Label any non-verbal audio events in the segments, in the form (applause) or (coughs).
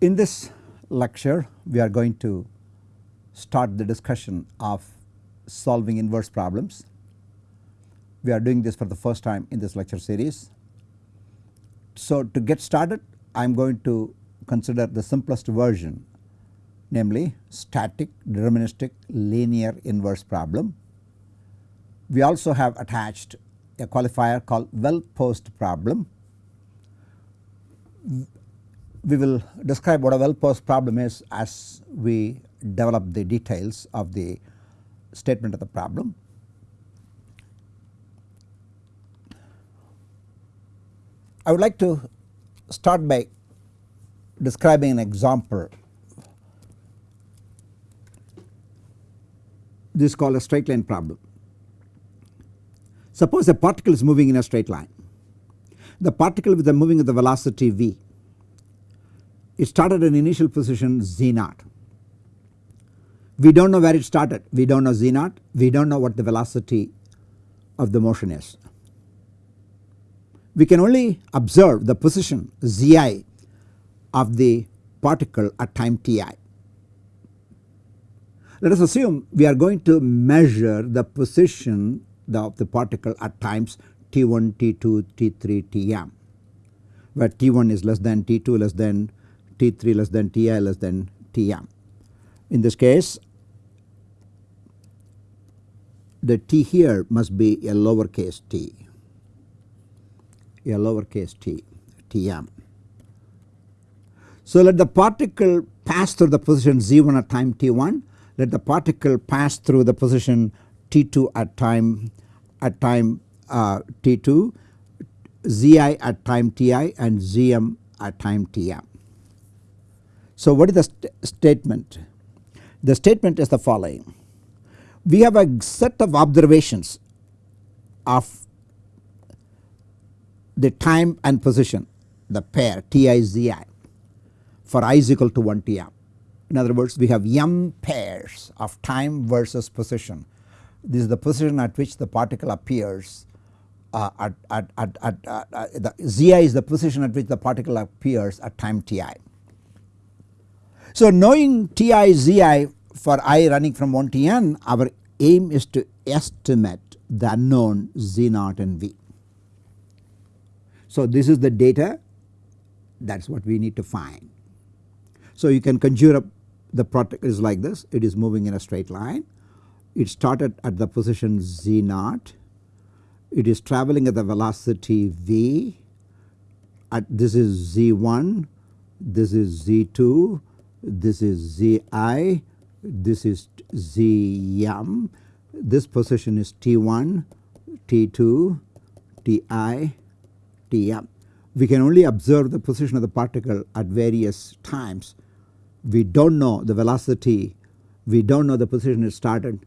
In this lecture we are going to start the discussion of solving inverse problems. We are doing this for the first time in this lecture series. So to get started I am going to consider the simplest version namely static deterministic linear inverse problem. We also have attached a qualifier called well posed problem. We will describe what a well posed problem is as we develop the details of the statement of the problem. I would like to start by describing an example. This is called a straight line problem. Suppose a particle is moving in a straight line. The particle with the moving at the velocity v. It started an initial position z naught. We do not know where it started, we do not know z naught, we do not know what the velocity of the motion is. We can only observe the position zi of the particle at time ti. Let us assume we are going to measure the position of the particle at times t1, t2, t3, tm where t1 is less than t2 less than t3 less than ti less than tm. In this case the t here must be a lowercase t, a lowercase t, tm. So let the particle pass through the position z1 at time t1, let the particle pass through the position t2 at time at time uh, t2, zi at time ti and zm at time tm. So what is the st statement? The statement is the following we have a set of observations of the time and position the pair TIZI for i is equal to 1 TM. In other words we have m pairs of time versus position. This is the position at which the particle appears uh, at, at, at, at uh, the Zi is the position at which the particle appears at time Ti. So knowing Ti Zi for i running from 1 to n our aim is to estimate the unknown z naught and v. So this is the data. That is what we need to find. So you can conjure up the product is like this. It is moving in a straight line. It started at the position z naught. It is travelling at the velocity v. At this is z1 this is z2 this is zi this is Zm, this position is T1, T2, Ti, Tm. We can only observe the position of the particle at various times. We do not know the velocity, we do not know the position it started.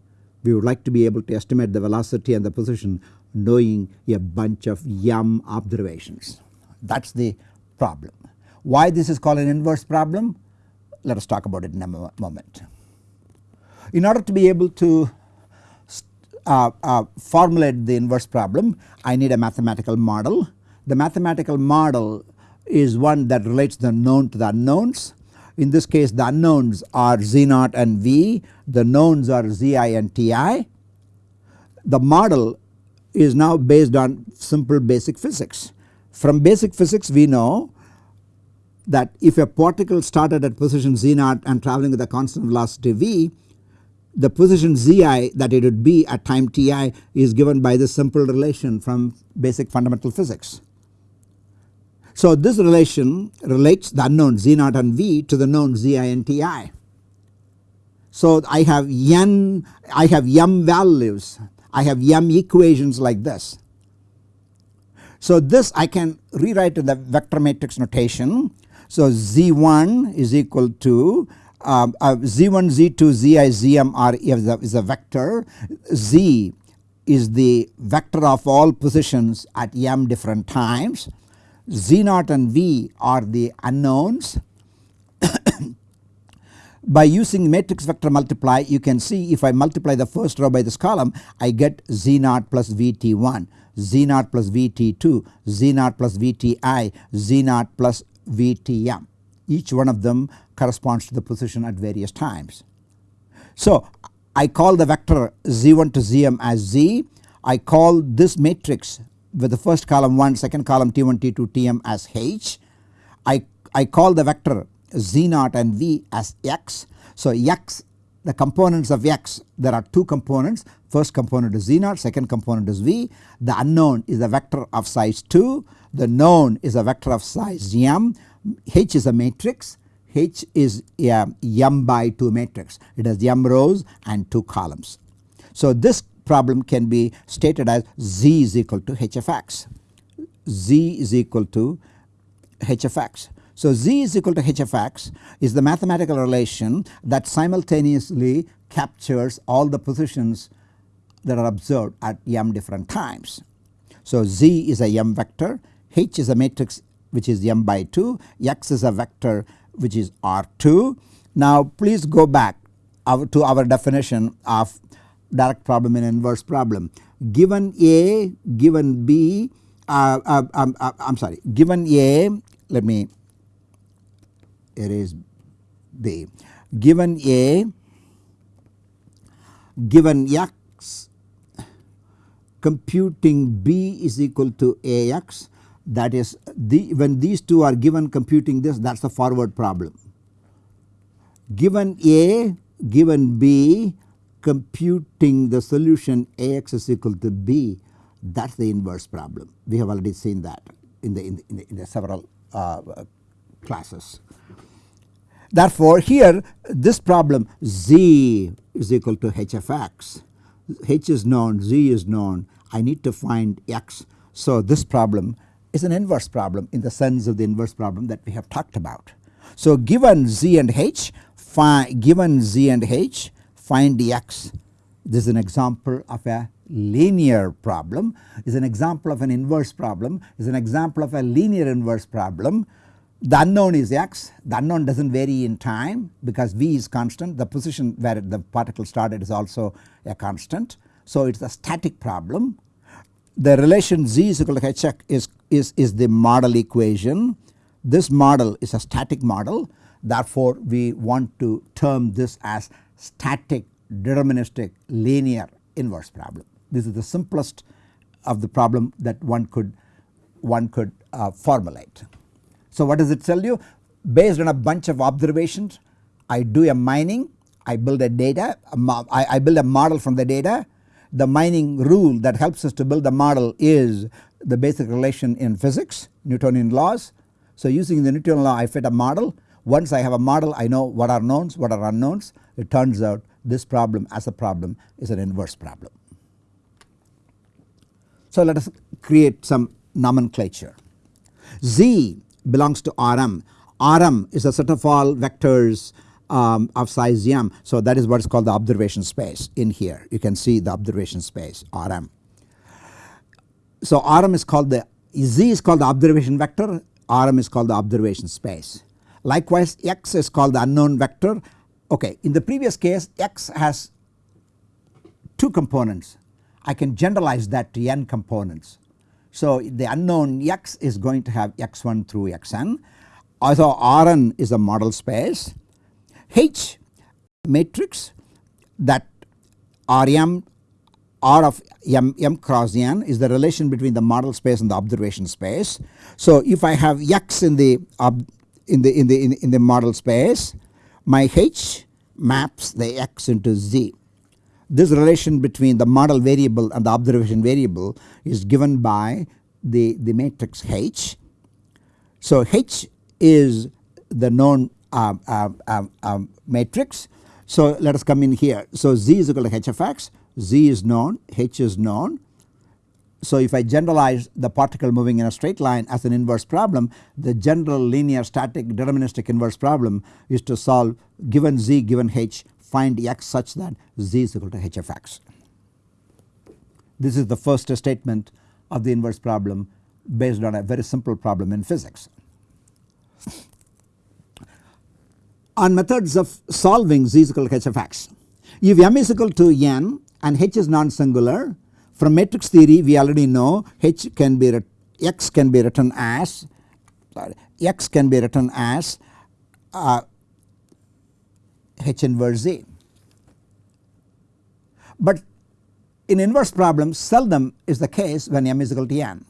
We would like to be able to estimate the velocity and the position knowing a bunch of m observations. That is the problem. Why this is called an inverse problem? Let us talk about it in a moment. In order to be able to uh, uh, formulate the inverse problem I need a mathematical model. The mathematical model is one that relates the known to the unknowns. In this case the unknowns are z naught and v, the knowns are zi and ti. The model is now based on simple basic physics. From basic physics we know that if a particle started at position z naught and travelling with a constant velocity v the position zi that it would be at time ti is given by this simple relation from basic fundamental physics. So this relation relates the unknown z naught and v to the known zi and ti. So I have n I have m values I have m equations like this. So this I can rewrite in the vector matrix notation. So z1 is equal to um, uh, z1 z2 zi zm are is a, is a vector. Z is the vector of all positions at m different times. Z naught and v are the unknowns. (coughs) By using matrix vector multiply you can see if I multiply the first row by this column I get z naught plus vt1 z naught plus vt2 z naught plus vti z naught plus vtm each one of them corresponds to the position at various times. So I call the vector z1 to zm as z, I call this matrix with the first column 1 second column t1 t2 tm as h, I, I call the vector z0 and v as x. So x the components of x there are two components. First component is z0 second component is v. The unknown is a vector of size 2 the known is a vector of size m. H is a matrix. H is a m by 2 matrix. It has m rows and 2 columns. So this problem can be stated as z is equal to h of x. Z is equal to h of x. So z is equal to h of x is the mathematical relation that simultaneously captures all the positions that are observed at m different times. So z is a m vector, h is a matrix which is m by 2, x is a vector which is R2. Now please go back to our definition of direct problem and inverse problem. Given A, given B, uh, uh, um, uh, I am sorry, given A, let me erase B. Given A, given x, computing B is equal to AX that is the when these two are given computing this that is the forward problem. Given A, given B, computing the solution Ax is equal to B that is the inverse problem. We have already seen that in the, in the, in the, in the several uh, classes. Therefore, here this problem z is equal to h of x, h is known, z is known, I need to find x. So, this problem is an inverse problem in the sense of the inverse problem that we have talked about. So, given z and h, given z and h, find dx This is an example of a linear problem, is an example of an inverse problem, is an example of a linear inverse problem the unknown is x, the unknown does not vary in time because v is constant, the position where the particle started is also a constant. So it is a static problem. The relation z is equal to h is, is, is the model equation. This model is a static model therefore we want to term this as static deterministic linear inverse problem. This is the simplest of the problem that one could one could uh, formulate. So what does it tell you? Based on a bunch of observations I do a mining, I build a data, I build a model from the data. The mining rule that helps us to build the model is the basic relation in physics, Newtonian laws. So using the Newtonian law I fit a model. Once I have a model I know what are knowns, what are unknowns. It turns out this problem as a problem is an inverse problem. So let us create some nomenclature. Z belongs to Rm. Rm is a set of all vectors um, of size m. So that is what is called the observation space in here you can see the observation space Rm. So Rm is called the Z is called the observation vector Rm is called the observation space. Likewise x is called the unknown vector okay in the previous case x has two components I can generalize that to n components so the unknown x is going to have x1 through xn also Rn is a model space H matrix that Rm R of m, m cross n is the relation between the model space and the observation space. So if I have x in the in the in the in, in the model space my H maps the x into z this relation between the model variable and the observation variable is given by the, the matrix H. So H is the known Um, um, um, matrix. So let us come in here. So Z is equal to H of x, Z is known, H is known. So if I generalize the particle moving in a straight line as an inverse problem the general linear static deterministic inverse problem is to solve given Z given H find x such that z is equal to h of x. This is the first statement of the inverse problem based on a very simple problem in physics. On methods of solving z is equal to h of x. If m is equal to n and h is non-singular from matrix theory we already know h can be x can be written as sorry, x can be written as uh, H inverse Z. But in inverse problems seldom is the case when m is equal to n.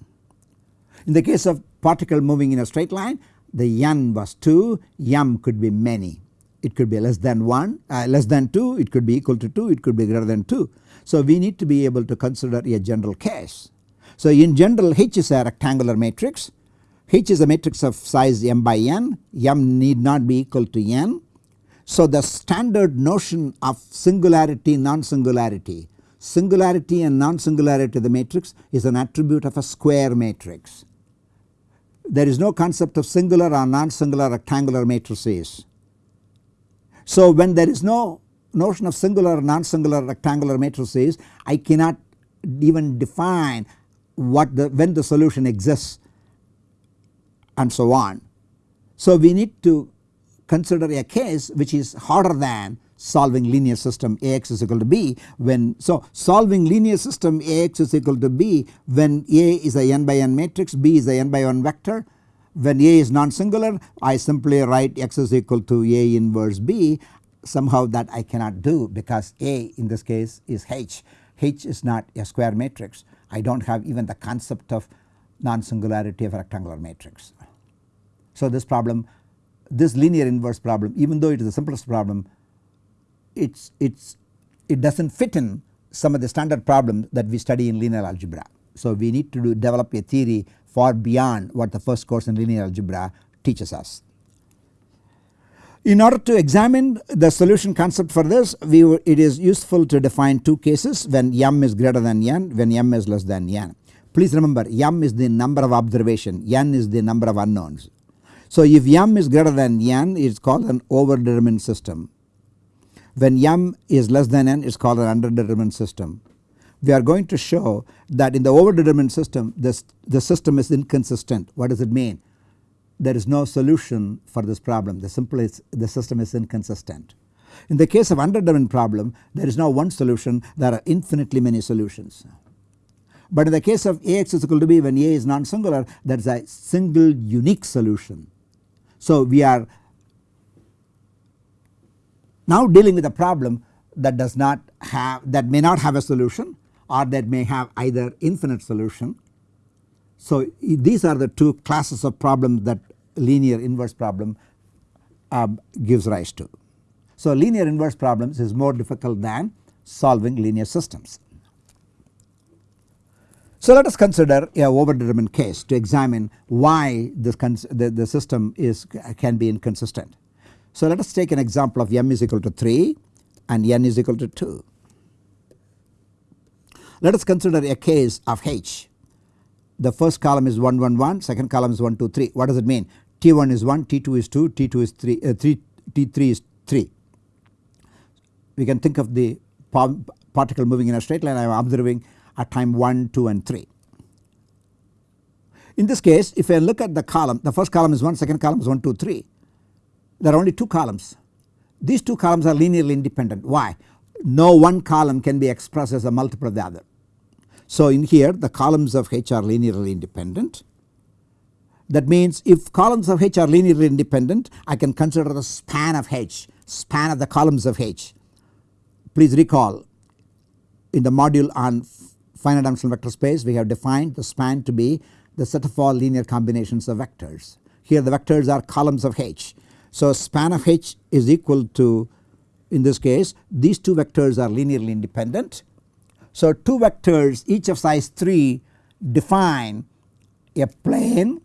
In the case of particle moving in a straight line the n was 2 m could be many it could be less than 1 uh, less than 2 it could be equal to 2 it could be greater than 2. So we need to be able to consider a general case. So in general H is a rectangular matrix H is a matrix of size m by n m need not be equal to n. So the standard notion of singularity non-singularity singularity and non-singularity of the matrix is an attribute of a square matrix. There is no concept of singular or non-singular rectangular matrices. So when there is no notion of singular or non-singular rectangular matrices I cannot even define what the when the solution exists and so on. So we need to consider a case which is harder than solving linear system Ax is equal to b when so solving linear system Ax is equal to b when A is a n by n matrix b is a n by 1 vector when A is non-singular I simply write x is equal to A inverse b somehow that I cannot do because A in this case is H. H is not a square matrix I do not have even the concept of non-singularity of a rectangular matrix. So this problem this linear inverse problem even though it is the simplest problem it's it's it does not fit in some of the standard problems that we study in linear algebra. So we need to do develop a theory far beyond what the first course in linear algebra teaches us. In order to examine the solution concept for this we it is useful to define two cases when m is greater than n when m is less than n. Please remember m is the number of observation n is the number of unknowns. So if m is greater than n it is called an overdetermined system when m is less than n it is called an underdetermined system. We are going to show that in the overdetermined system this the system is inconsistent. What does it mean? There is no solution for this problem the simple is the system is inconsistent. In the case of underdetermined problem there is no one solution there are infinitely many solutions. But in the case of Ax is equal to b when A is non-singular that is a single unique solution. So we are now dealing with a problem that does not have that may not have a solution or that may have either infinite solution. So these are the two classes of problems that linear inverse problem uh, gives rise to. So linear inverse problems is more difficult than solving linear systems. So let us consider a overdetermined case to examine why this the, the system is can be inconsistent. So let us take an example of m is equal to 3 and n is equal to 2. Let us consider a case of h. The first column is 1 1 1 second column is 1 2 3 what does it mean T1 is 1 T2 is 2 T2 is 3, uh, 3 T3 is 3. We can think of the particle moving in a straight line I am observing at time 1 2 and 3. In this case if I look at the column the first column is 1 second column is 1 2 3 there are only 2 columns. These 2 columns are linearly independent. Why? No one column can be expressed as a multiple of the other. So in here the columns of H are linearly independent. That means if columns of H are linearly independent I can consider the span of H, span of the columns of H. Please recall in the module on finite dimensional vector space we have defined the span to be the set of all linear combinations of vectors. Here the vectors are columns of H so span of H is equal to in this case these two vectors are linearly independent. So two vectors each of size 3 define a plane.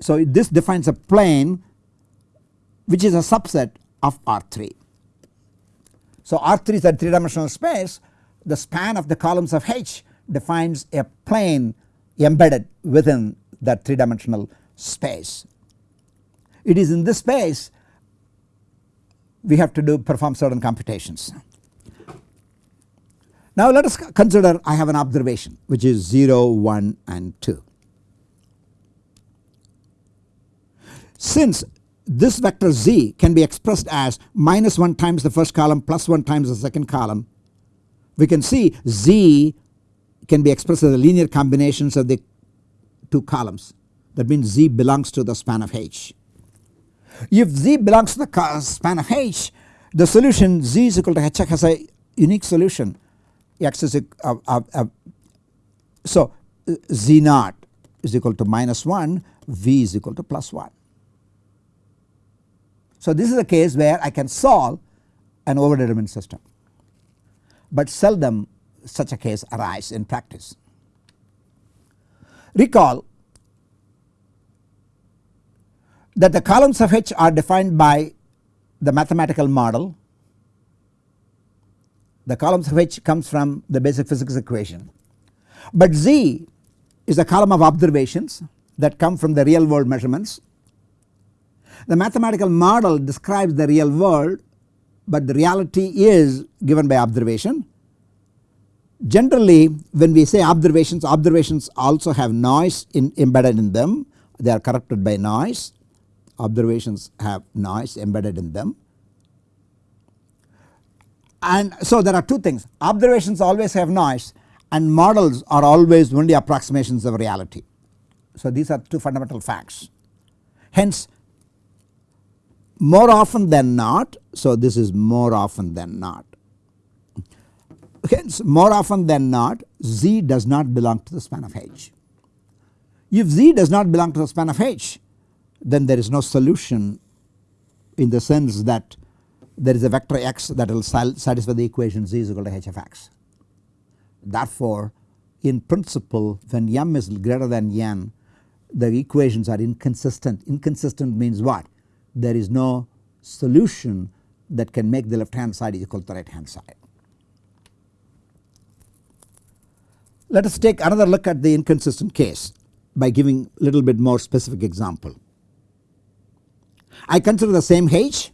So this defines a plane which is a subset of R3. So R3 is a 3 dimensional space the span of the columns of H defines a plane embedded within that 3 dimensional space. It is in this space we have to do perform certain computations. Now let us consider I have an observation which is 0, 1 and 2. Since this vector z can be expressed as minus 1 times the first column plus 1 times the second column we can see z can be expressed as the linear combinations of the two columns that means z belongs to the span of h. If Z belongs to the span of H the solution Z is equal to H has a unique solution X is uh, uh, uh, so Z naught is equal to minus 1 V is equal to plus 1. So this is a case where I can solve an overdetermined system but seldom such a case arise in practice. Recall that the columns of H are defined by the mathematical model. The columns of H comes from the basic physics equation, but Z is a column of observations that come from the real world measurements. The mathematical model describes the real world but the reality is given by observation. Generally when we say observations, observations also have noise in embedded in them they are corrupted by noise observations have noise embedded in them. And so there are two things observations always have noise and models are always only approximations of reality. So these are two fundamental facts. Hence more often than not so this is more often than not. Hence more often than not Z does not belong to the span of H. If Z does not belong to the span of H then there is no solution in the sense that there is a vector x that will satisfy the equation z is equal to h of x. Therefore in principle when m is greater than n the equations are inconsistent. Inconsistent means what? there is no solution that can make the left hand side equal to the right hand side. Let us take another look at the inconsistent case by giving a little bit more specific example. I consider the same H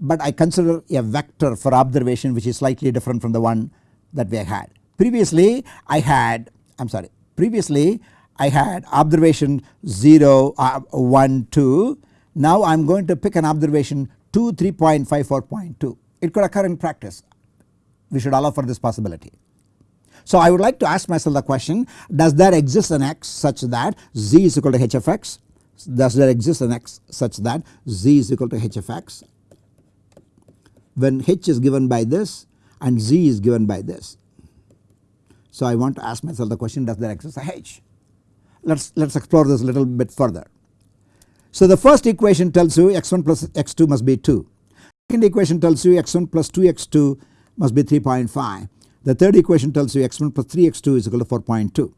but I consider a vector for observation which is slightly different from the one that we had. Previously I had I am sorry previously I had observation 0 uh, 1 2 now I am going to pick an observation 2 3.54.2 it could occur in practice. We should allow for this possibility. So I would like to ask myself the question does there exist an x such that z is equal to h of x? Does there exist an x such that z is equal to h of x when h is given by this and z is given by this. So I want to ask myself the question does there exist a h. Let us let us explore this a little bit further. So the first equation tells you x1 plus x2 must be 2. Second equation tells you x1 plus 2x2 must be 3.5. The third equation tells you x1 plus 3x2 is equal to 4.2.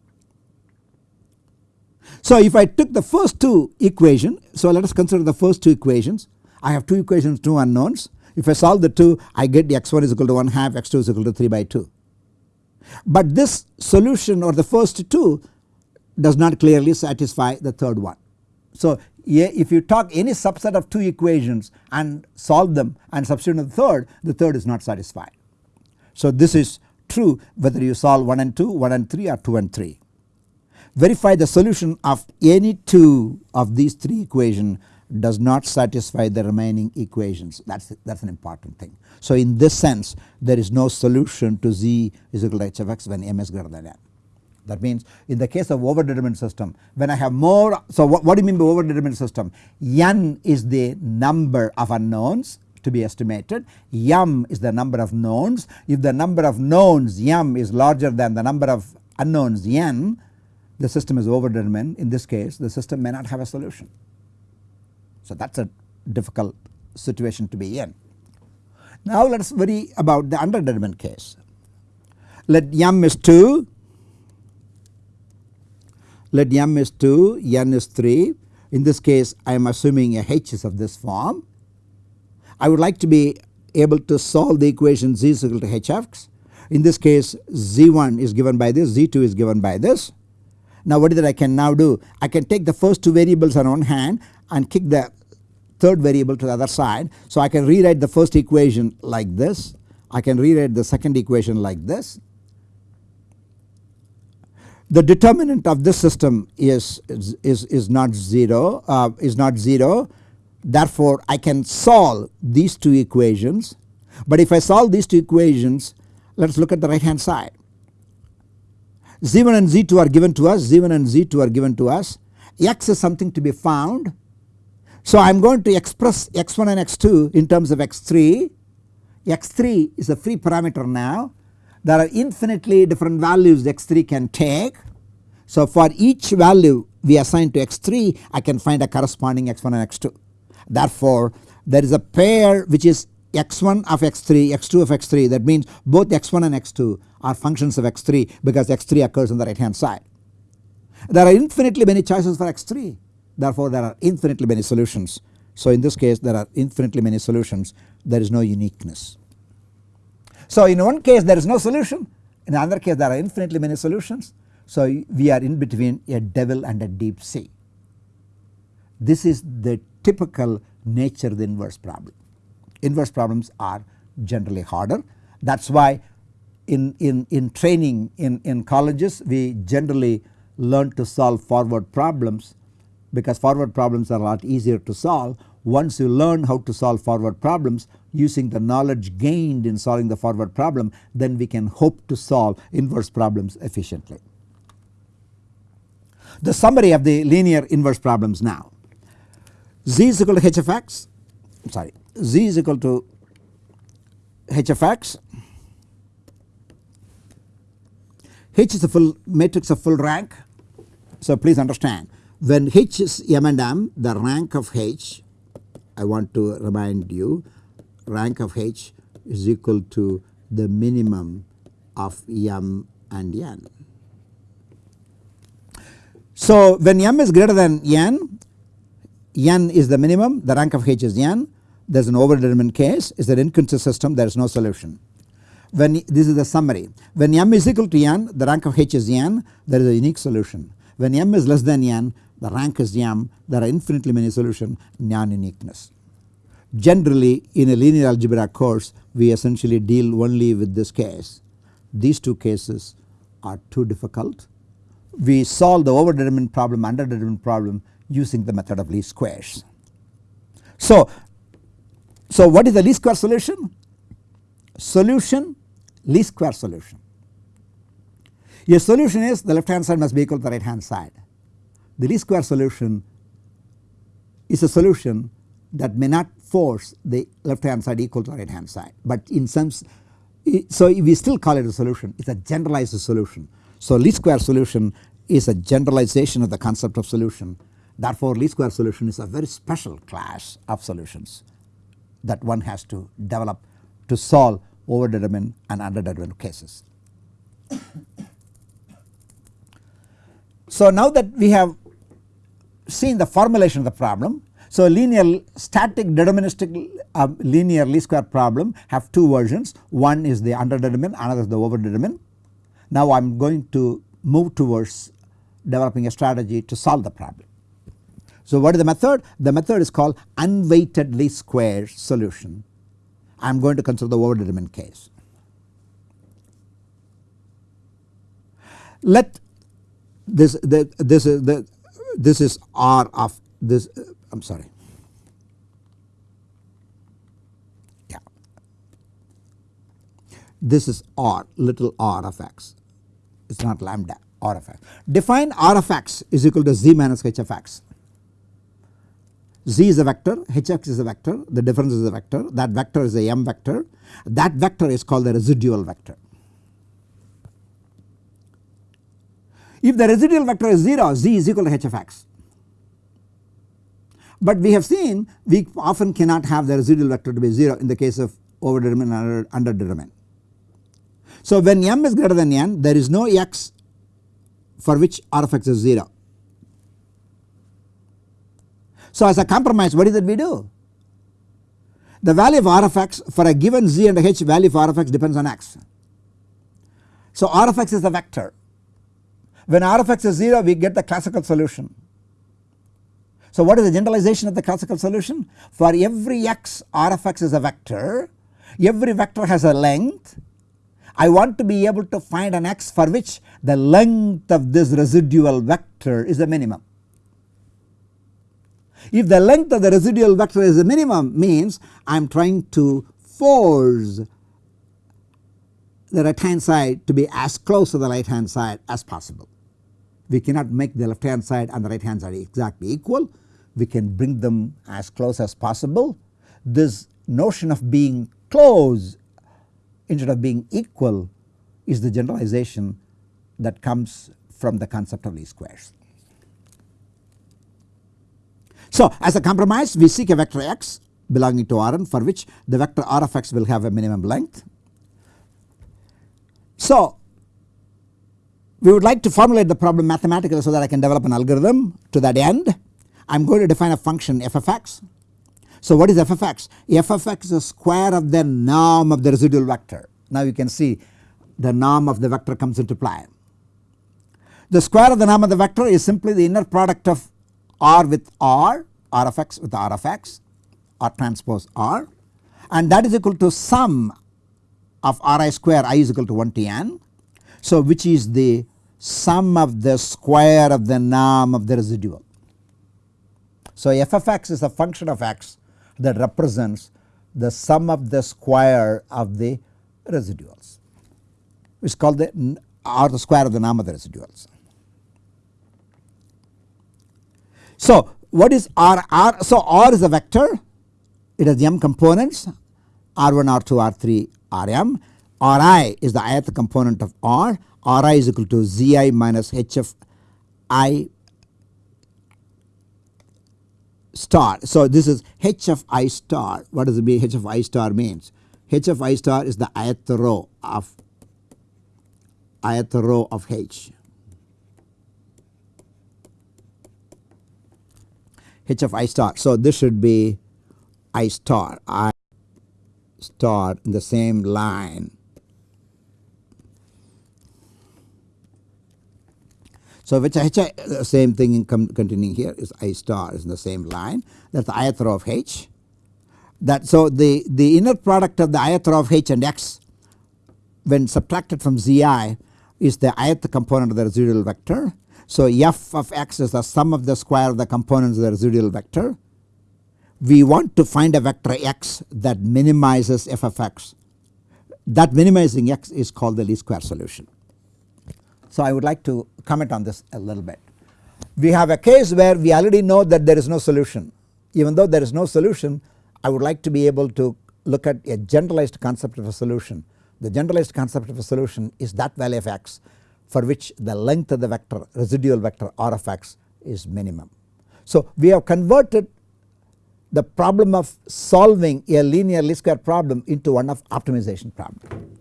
So if I took the first two equation so let us consider the first two equations I have two equations two unknowns if I solve the two I get the x1 is equal to 1 half x2 is equal to 3 by 2. But this solution or the first two does not clearly satisfy the third one. So if you talk any subset of two equations and solve them and substitute the third the third is not satisfied. So this is true whether you solve 1 and 2 1 and 3 or 2 and 3. Verify the solution of any two of these three equations does not satisfy the remaining equations that is that is an important thing. So in this sense there is no solution to z is equal to h of x when m is greater than n. That means in the case of overdetermined system when I have more so what, what do you mean by overdetermined system n is the number of unknowns to be estimated m is the number of knowns if the number of knowns m is larger than the number of unknowns n the system is overdetermined in this case the system may not have a solution. So that is a difficult situation to be in. Now let us worry about the underdetermined case. Let m is 2 let m is 2, n is 3. In this case I am assuming a h is of this form. I would like to be able to solve the equation z is equal to h x. In this case z1 is given by this, z2 is given by this. Now what is that I can now do? I can take the first two variables on one hand and kick the third variable to the other side. So I can rewrite the first equation like this. I can rewrite the second equation like this. The determinant of this system is, is, is not 0 uh, is not 0 therefore I can solve these two equations. But if I solve these two equations let us look at the right hand side z1 and z2 are given to us. Z1 and z2 are given to us. X is something to be found So I am going to express x1 and x2 in terms of x3. x3 is a free parameter now. There are infinitely different values x3 can take. So for each value we assign to x3 I can find a corresponding x1 and x2. Therefore there is a pair which is x1 of x3 x2 of x3 that means both x1 and x2 are functions of x3 because x3 occurs on the right hand side. There are infinitely many choices for x3 therefore there are infinitely many solutions. So in this case there are infinitely many solutions there is no uniqueness. So in one case there is no solution in another case there are infinitely many solutions. So we are in between a devil and a deep sea. This is the typical nature of the inverse problem. Inverse problems are generally harder that is why in, in, in training in, in colleges we generally learn to solve forward problems because forward problems are a lot easier to solve. Once you learn how to solve forward problems using the knowledge gained in solving the forward problem then we can hope to solve inverse problems efficiently. The summary of the linear inverse problems now z is equal to h of x sorry z is equal to h of x h is a full matrix of full rank. So please understand when h is m and m the rank of h I want to remind you rank of h is equal to the minimum of m and n. So when m is greater than n, n is the minimum the rank of h is n there is an overdetermined case is an inconsistent system there is no solution. When this is the summary when m is equal to n the rank of h is n there is a unique solution. When m is less than n the rank is m there are infinitely many solutions non uniqueness. Generally in a linear algebra course we essentially deal only with this case. These two cases are too difficult. We solve the overdetermined problem underdetermined problem using the method of least squares. So so what is the least square solution? Solution least square solution. Your solution is the left hand side must be equal to the right hand side. The least square solution is a solution that may not force the left hand side equal to the right hand side but in some so we still call it a solution it is a generalized solution. So least square solution is a generalization of the concept of solution therefore least square solution is a very special class of solutions that one has to develop to solve overdetermined and underdetermined cases. So now that we have seen the formulation of the problem. So linear static deterministic uh, linear least square problem have two versions one is the underdetermined another is the overdetermined. Now I am going to move towards developing a strategy to solve the problem. So what is the method? The method is called unweighted least square solution. I am going to consider the overdetermined case. Let this the, this is the this is R of this uh, I am sorry yeah this is R little r of x it is not lambda r of x. Define r of x is equal to z minus h of x z is a vector, hx is a vector, the difference is a vector, that vector is a m vector, that vector is called the residual vector. If the residual vector is 0, z is equal to h of x. But we have seen we often cannot have the residual vector to be 0 in the case of overdetermined and under, underdetermined. So when m is greater than n there is no x for which r of x is 0 so as a compromise what is that we do? The value of r of x for a given z and h value of r of x depends on x. So r of x is a vector. When r of x is 0 we get the classical solution. So what is the generalization of the classical solution? For every x r of x is a vector, every vector has a length. I want to be able to find an x for which the length of this residual vector is the minimum. If the length of the residual vector is the minimum means I am trying to force the right hand side to be as close to the right hand side as possible. We cannot make the left hand side and the right hand side exactly equal. we can bring them as close as possible. This notion of being close instead of being equal is the generalization that comes from the concept of least squares. So as a compromise we seek a vector x belonging to Rn for which the vector R of x will have a minimum length. So we would like to formulate the problem mathematically so that I can develop an algorithm to that end. I am going to define a function f of x. So what is f of x? f of x is the square of the norm of the residual vector. Now you can see the norm of the vector comes into play. The square of the norm of the vector is simply the inner product of r with r, r of x with r of x, r transpose r and that is equal to sum of ri square i is equal to 1 to n. So which is the sum of the square of the norm of the residual. So f of x is a function of x that represents the sum of the square of the residuals which is called the or the square of the norm of the residuals. So what is R? R so R is a vector it has m components R1, R2, R3, Rm. Ri is the ith component of R. Ri is equal to Zi minus Hf i star. So this is H of i star. What does it mean? H of i star means H of i star is the ith row of ith row of H. H of i star. So this should be i star i star in the same line. So which H the same thing continuing here is i star is in the same line that is the ith row of H. That so the, the inner product of the ith row of H and x when subtracted from Zi is the ith component of the residual vector. So f of x is the sum of the square of the components of the residual vector. We want to find a vector x that minimizes f of x. That minimizing x is called the least square solution. So I would like to comment on this a little bit. We have a case where we already know that there is no solution. Even though there is no solution I would like to be able to look at a generalized concept of a solution. The generalized concept of a solution is that value of x for which the length of the vector residual vector r of x is minimum. So we have converted the problem of solving a linear least square problem into one of optimization problem.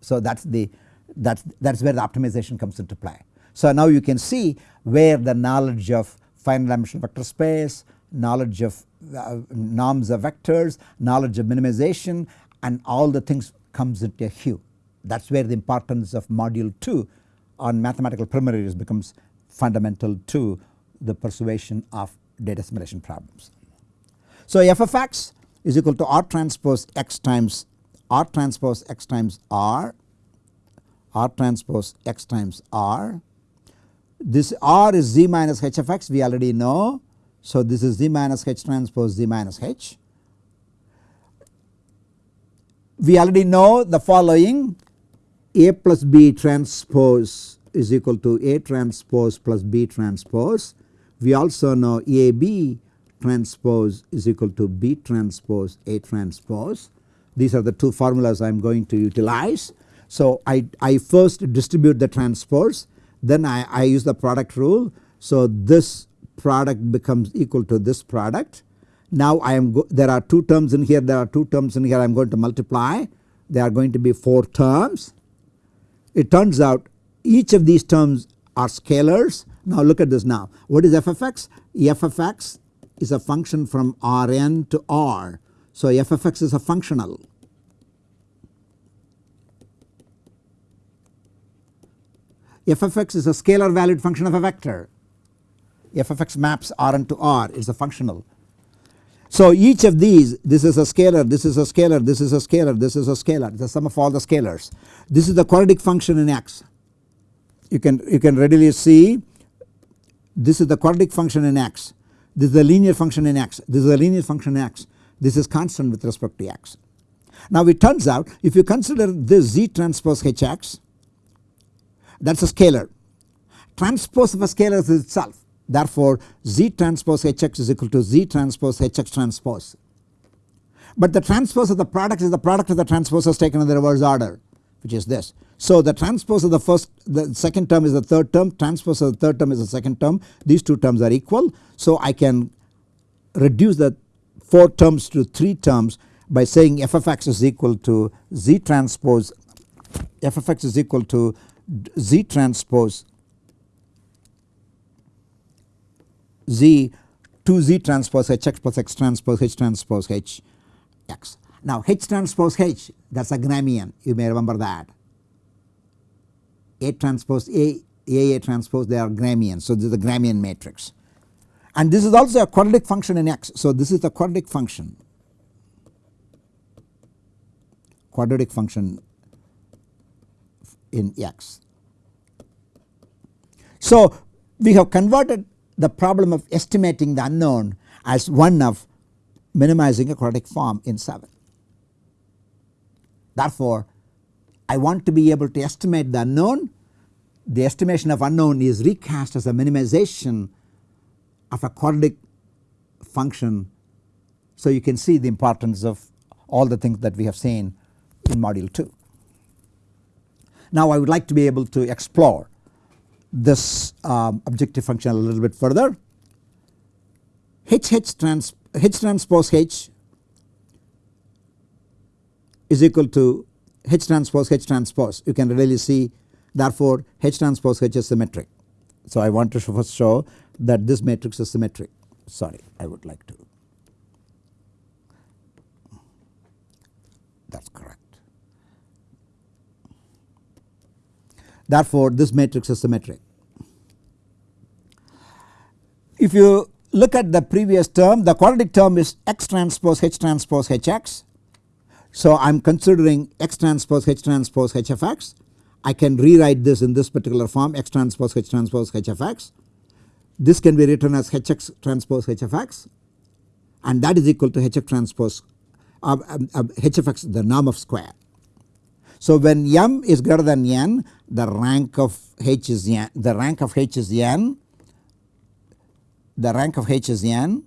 So that is the that is where the optimization comes into play. So now you can see where the knowledge of finite dimensional vector space, knowledge of uh, norms of vectors, knowledge of minimization and all the things comes into a hue. That is where the importance of module 2 on mathematical primaries becomes fundamental to the persuasion of data assimilation problems. So f of x is equal to r transpose x times r transpose x times r r transpose x times r. This r is z minus h of x we already know. So this is z minus h transpose z minus h. We already know the following a plus b transpose is equal to a transpose plus b transpose. We also know a b transpose is equal to b transpose a transpose. These are the two formulas I am going to utilize. So I, I first distribute the transpose then I, I use the product rule. So this product becomes equal to this product. Now I am there are two terms in here there are two terms in here I am going to multiply there are going to be 4 terms. It turns out each of these terms are scalars. Now look at this now what is f of x? f of x is a function from Rn to R. So f of x is a functional f of x is a scalar valued function of a vector. f of x maps Rn to R is a functional. So each of these this is a scalar, this is a scalar, this is a scalar, this is a scalar the sum of all the scalars. This is the quadratic function in x. You can you can readily see this is the quadratic function in x, this is the linear function in x, this is a linear function in x, this is constant with respect to x. Now it turns out if you consider this z transpose hx that is a scalar. Transpose of a scalar is itself Therefore, Z transpose Hx is equal to Z transpose Hx transpose. But the transpose of the product is the product of the transposes taken in the reverse order which is this. So the transpose of the first the second term is the third term transpose of the third term is the second term these two terms are equal. So I can reduce the 4 terms to 3 terms by saying f of x is equal to z transpose f of x is equal to z transpose z 2z transpose hx plus x transpose h transpose h x. Now h transpose h that is a Gramian you may remember that A transpose A A A transpose they are Gramian. So this is the Gramian matrix and this is also a quadratic function in x. So this is the quadratic function quadratic function in x. So we have converted the problem of estimating the unknown as one of minimizing a quadratic form in 7. Therefore, I want to be able to estimate the unknown. The estimation of unknown is recast as a minimization of a quadratic function. So you can see the importance of all the things that we have seen in module 2. Now I would like to be able to explore this um, objective function a little bit further. H H, trans, H transpose H is equal to H transpose H transpose you can really see therefore H transpose H is symmetric. So I want to first show that this matrix is symmetric sorry I would like to that is correct. Therefore this matrix is symmetric. If you look at the previous term the quadratic term is x transpose h transpose hx. So I am considering x transpose h transpose h x. Can rewrite this in this particular form x transpose h transpose h of x. This can be written as hx transpose h of x and that is equal to hf transpose uh, uh, uh, h of x the norm of square. So when m is greater than n the rank of h is n the rank of h is n the rank of h is n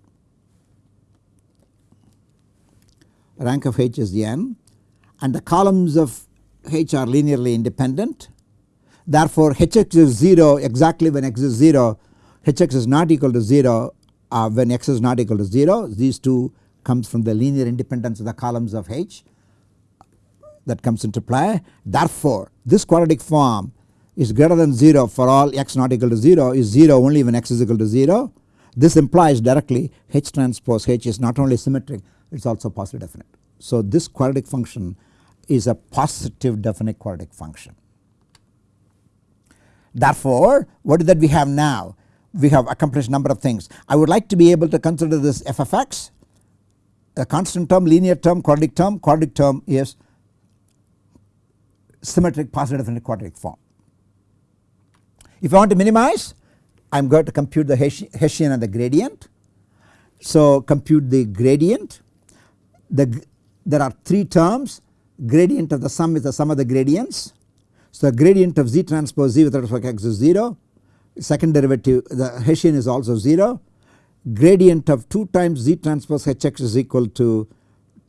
rank of h is n and the columns of h are linearly independent. Therefore hx is 0 exactly when x is 0 hx is not equal to 0 uh, when x is not equal to 0 these two comes from the linear independence of the columns of h that comes into play. Therefore this quadratic form is greater than 0 for all x not equal to 0 is 0 only when x is equal to 0 this implies directly H transpose H is not only symmetric it is also positive definite. So this quadratic function is a positive definite quadratic function. Therefore what is that we have now? We have accomplished number of things. I would like to be able to consider this f of x a constant term linear term quadratic term quadratic term is symmetric positive definite quadratic form. If I want to minimize I am going to compute the Hessian and the gradient. So compute the gradient the there are 3 terms gradient of the sum is the sum of the gradients. So gradient of z transpose z with respect to x is 0 second derivative the Hessian is also 0 gradient of 2 times z transpose hx is equal to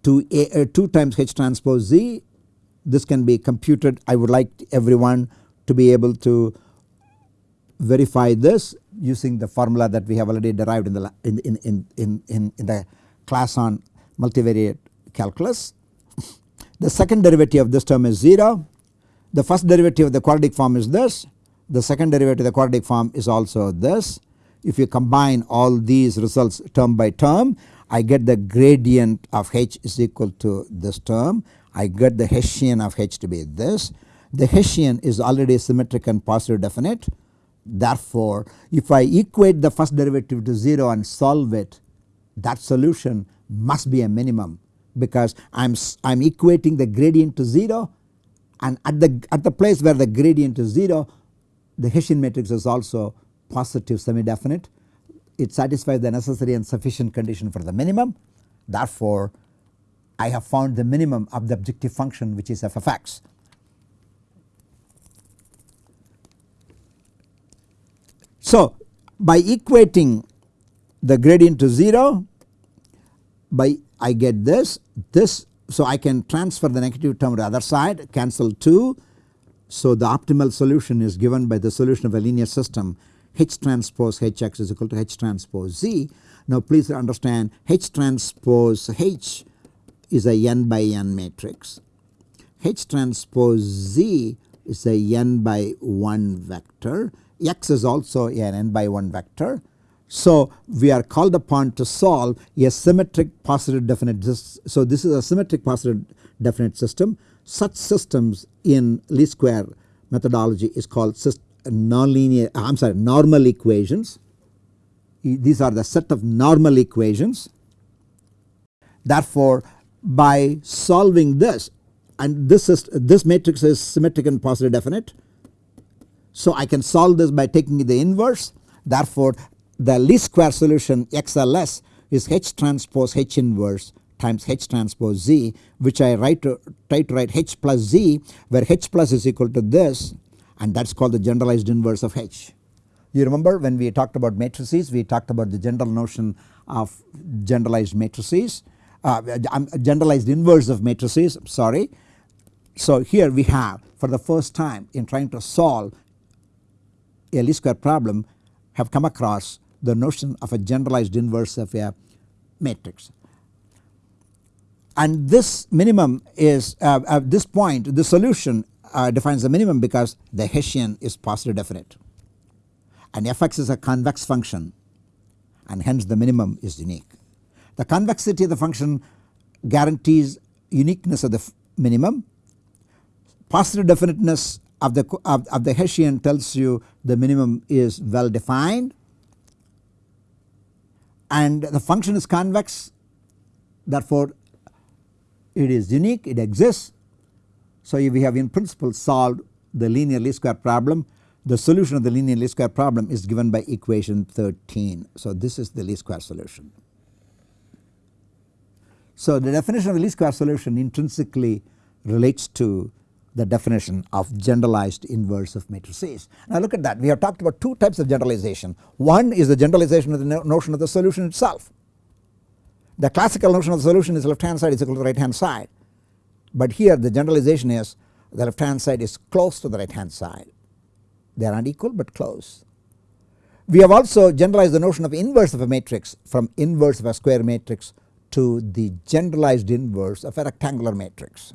2, a, uh, 2 times h transpose z this can be computed I would like everyone to be able to verify this using the formula that we have already derived in the in, in, in, in, in the class on multivariate calculus. The second derivative of this term is 0. The first derivative of the quadratic form is this. The second derivative of the quadratic form is also this. If you combine all these results term by term I get the gradient of h is equal to this term. I get the Hessian of h to be this. The Hessian is already symmetric and positive definite. Therefore, if I equate the first derivative to 0 and solve it that solution must be a minimum because I am I am equating the gradient to 0 and at the at the place where the gradient is 0 the Hessian matrix is also positive semi definite it satisfies the necessary and sufficient condition for the minimum. Therefore I have found the minimum of the objective function which is f of x So by equating the gradient to 0 by I get this this so I can transfer the negative term to the other side cancel 2. So the optimal solution is given by the solution of a linear system H transpose Hx is equal to H transpose Z. Now please understand H transpose H is a n by n matrix. H transpose Z is a n by 1 vector. X is also an n by 1 vector. So we are called upon to solve a symmetric positive definite. So this is a symmetric positive definite system. Such systems in least square methodology is called nonlinear uh, I am sorry normal equations. These are the set of normal equations. Therefore by solving this and this is this matrix is symmetric and positive definite. So I can solve this by taking the inverse therefore the least square solution XLS is H transpose H inverse times H transpose Z which I write to, try to write H plus Z where H plus is equal to this and that is called the generalized inverse of H. You remember when we talked about matrices we talked about the general notion of generalized matrices uh, generalized inverse of matrices sorry. So here we have for the first time in trying to solve a least square problem have come across the notion of a generalized inverse of a matrix. And this minimum is uh, at this point the solution uh, defines the minimum because the Hessian is positive definite and fx is a convex function and hence the minimum is unique. The convexity of the function guarantees uniqueness of the minimum. Positive definiteness of the of, of the Hessian tells you the minimum is well defined and the function is convex therefore it is unique it exists. So we have in principle solved the linear least square problem the solution of the linear least square problem is given by equation 13. So this is the least square solution. So the definition of the least square solution intrinsically relates to the definition of generalized inverse of matrices. Now look at that we have talked about two types of generalization. One is the generalization of the notion of the solution itself. The classical notion of the solution is left hand side is equal to the right hand side. But here the generalization is the left hand side is close to the right hand side. They are not equal but close. We have also generalized the notion of inverse of a matrix from inverse of a square matrix to the generalized inverse of a rectangular matrix.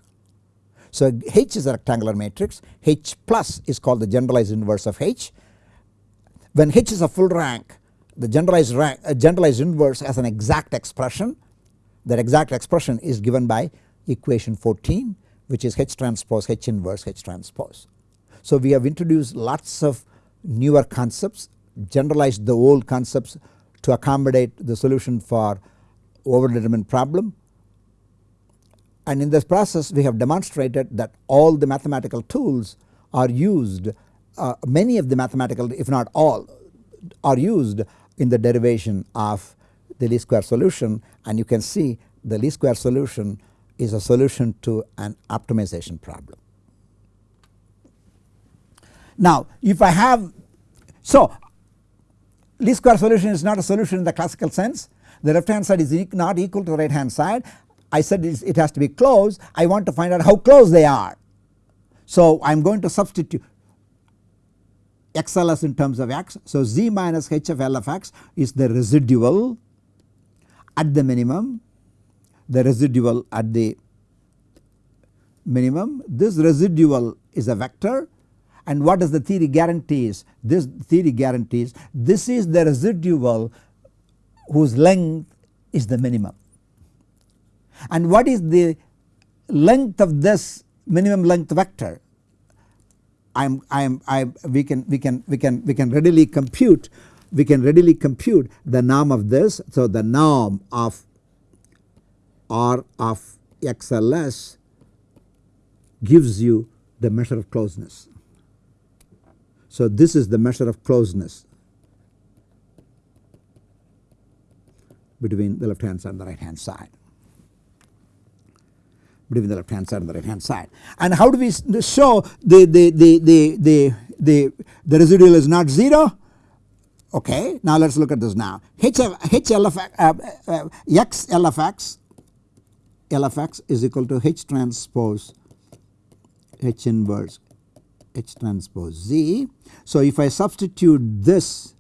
So H is a rectangular matrix H plus is called the generalized inverse of H. When H is a full rank the generalized rank uh, generalized inverse has an exact expression that exact expression is given by equation 14 which is H transpose H inverse H transpose. So we have introduced lots of newer concepts generalized the old concepts to accommodate the solution for overdetermined problem. And in this process we have demonstrated that all the mathematical tools are used uh, many of the mathematical if not all are used in the derivation of the least square solution. And you can see the least square solution is a solution to an optimization problem. Now if I have so least square solution is not a solution in the classical sense the left hand side is not equal to the right hand side. I said it has to be close I want to find out how close they are. So I am going to substitute XLS in terms of x. So z minus h of L of x is the residual at the minimum. The residual at the minimum. This residual is a vector. And what does the theory guarantees this theory guarantees this is the residual whose length is the minimum and what is the length of this minimum length vector I am I am I we can we can we can we can readily compute we can readily compute the norm of this. So the norm of R of XLS gives you the measure of closeness. So this is the measure of closeness between the left hand side and the right hand side between the left hand side and the right hand side. And how do we show the, the, the, the, the, the, the residual is not 0? Okay, now let us look at this now. H, H L of, uh, uh, X L of X L of X is equal to H transpose H inverse H transpose Z. So, if I substitute this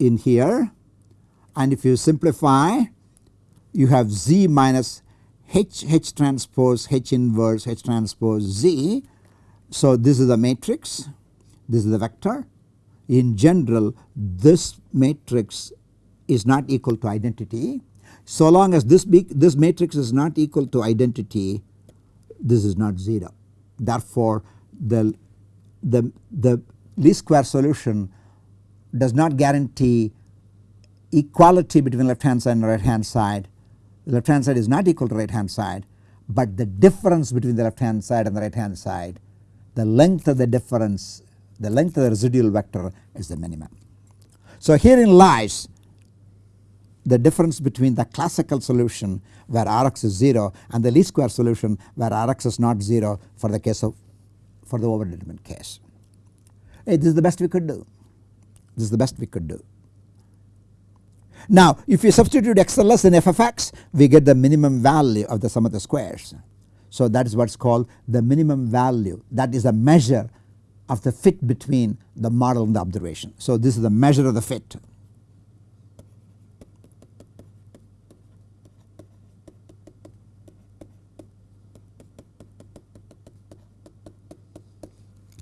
in here and if you simplify you have Z minus H H transpose H inverse H transpose Z. So, this is the matrix, this is the vector in general this matrix is not equal to identity. So long as this big this matrix is not equal to identity this is not 0. Therefore, the, the, the least square solution does not guarantee equality between left hand side and right hand side. The left hand side is not equal to right hand side, but the difference between the left hand side and the right hand side the length of the difference the length of the residual vector is the minimum. So herein lies the difference between the classical solution where Rx is 0 and the least square solution where Rx is not 0 for the case of for the overdetermined case. Hey, this is the best we could do. This is the best we could do. Now if we substitute XLS in f of x we get the minimum value of the sum of the squares. So that is what is called the minimum value that is a measure of the fit between the model and the observation. So this is the measure of the fit.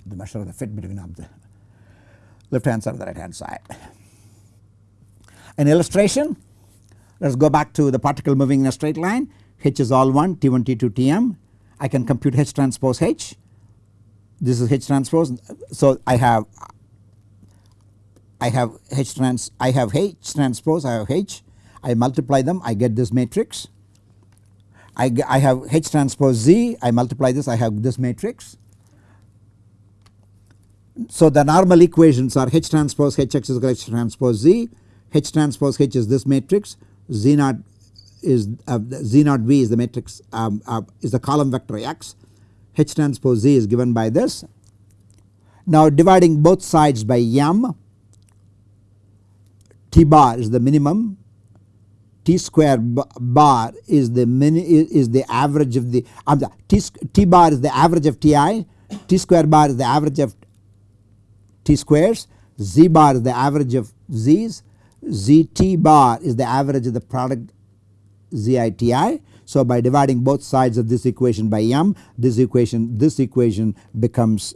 The measure of the fit between the left hand side and the right hand side. An illustration let us go back to the particle moving in a straight line H is all 1 T1 T2 Tm I can compute H transpose H this is H transpose. So I have I have H trans I have H transpose I have H I multiply them I get this matrix. I, I have H transpose Z I multiply this I have this matrix. So the normal equations are H transpose Hx is equal to H transpose Z H transpose H is this matrix. Z naught is uh, Z naught V is the matrix um, uh, is the column vector X. H transpose Z is given by this. Now dividing both sides by m T bar is the minimum. T square bar is the mini is the average of the um, T, T bar is the average of Ti T square bar is the average of T squares Z bar is the average of Z's ZT bar is the average of the product ZITI so by dividing both sides of this equation by m this equation this equation becomes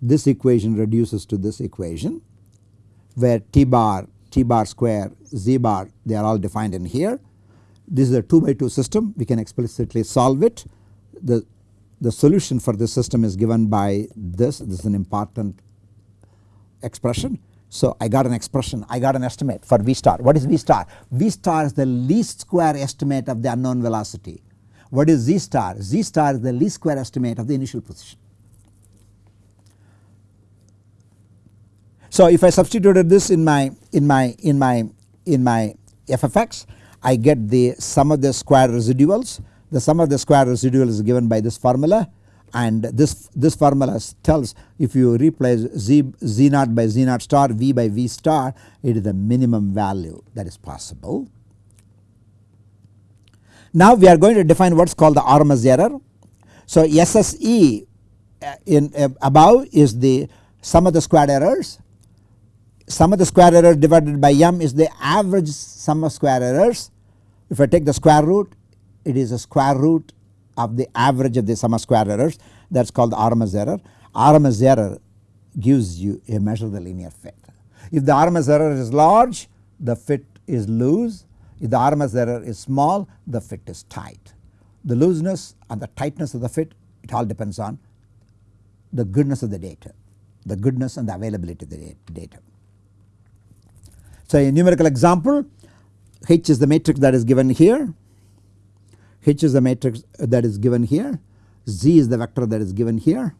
this equation reduces to this equation where t bar t bar square z bar they are all defined in here. This is a 2 by 2 system we can explicitly solve it. The, the solution for this system is given by this this is an important expression so I got an expression, I got an estimate for V star. What is V star? V star is the least square estimate of the unknown velocity. What is Z star? Z star is the least square estimate of the initial position. So if I substituted this in my in my in my in my f of x I get the sum of the square residuals. The sum of the square residuals is given by this formula and this, this formula tells if you replace z, z naught by z naught star v by v star it is the minimum value that is possible. Now we are going to define what is called the RMS error. So SSE uh, in uh, above is the sum of the squared errors sum of the square error divided by m is the average sum of square errors. If I take the square root it is a square root of the average of the sum of square errors that is called the RMS error. RMS error gives you a measure of the linear fit. If the RMS error is large the fit is loose, if the RMS error is small the fit is tight. The looseness and the tightness of the fit it all depends on the goodness of the data, the goodness and the availability of the data. So a numerical example H is the matrix that is given here H is the matrix that is given here, Z is the vector that is given here.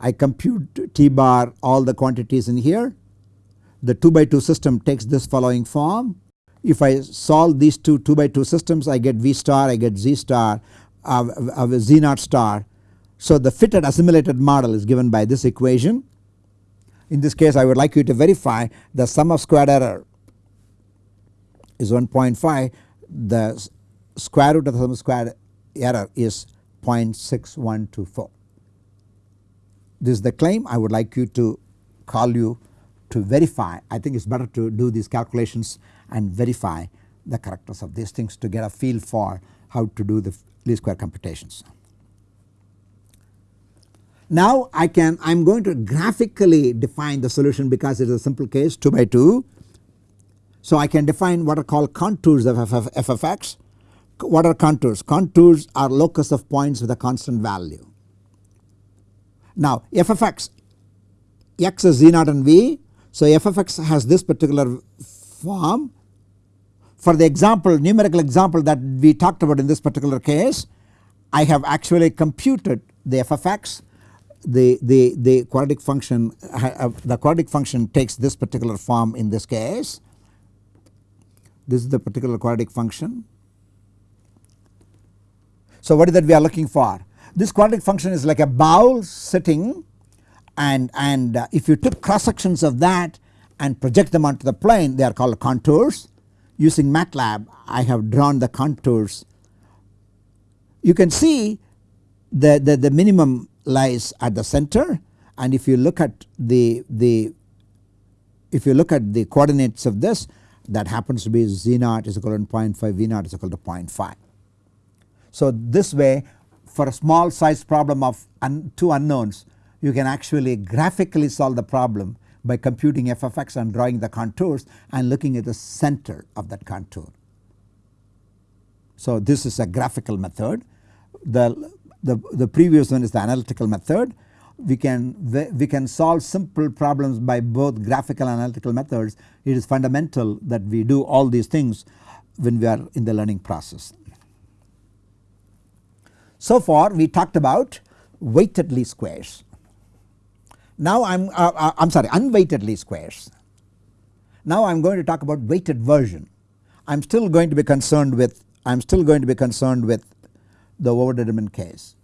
I compute T bar all the quantities in here. The 2 by 2 system takes this following form. If I solve these two 2 by 2 systems I get V star, I get Z star, uh, uh, Z naught star. So the fitted assimilated model is given by this equation. In this case I would like you to verify the sum of squared error is 1.5 the square root of the squared error is 0.6124. This is the claim I would like you to call you to verify I think it is better to do these calculations and verify the correctness of these things to get a feel for how to do the least square computations. Now I can I am going to graphically define the solution because it is a simple case 2 by 2. So I can define what are called contours of of, f of x. What are contours? Contours are locus of points with a constant value. Now f of x, x is z naught and v. So f of x has this particular form. For the example numerical example that we talked about in this particular case I have actually computed the f of x the, the, the quadratic function uh, the quadratic function takes this particular form in this case. This is the particular quadratic function. So what is that we are looking for? This quadratic function is like a bowl sitting and, and uh, if you took cross sections of that and project them onto the plane they are called contours. Using MATLAB I have drawn the contours. You can see the, the, the minimum lies at the center and if you look at the, the if you look at the coordinates of this that happens to be z naught is equal to 0.5 v naught is equal to 0.5. So this way for a small size problem of un, two unknowns you can actually graphically solve the problem by computing f of x and drawing the contours and looking at the center of that contour. So this is a graphical method. The the, the previous one is the analytical method. We can, we can solve simple problems by both graphical and analytical methods. It is fundamental that we do all these things when we are in the learning process. So far we talked about weighted least squares. Now I am uh, uh, I am sorry unweighted least squares. Now I am going to talk about weighted version. I am still going to be concerned with I am still going to be concerned with the overdetermined case.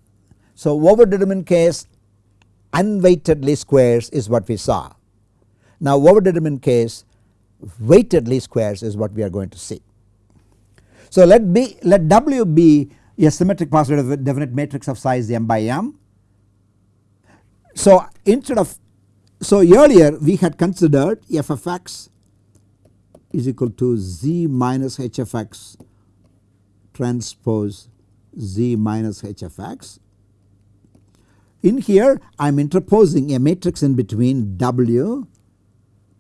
So overdetermined case unweighted least squares is what we saw. Now overdetermined case weighted least squares is what we are going to see. So let B let W be a symmetric positive definite matrix of size m by m. So instead of so earlier we had considered f of x is equal to z minus h of x transpose z minus h of x. In here I am interposing a matrix in between W.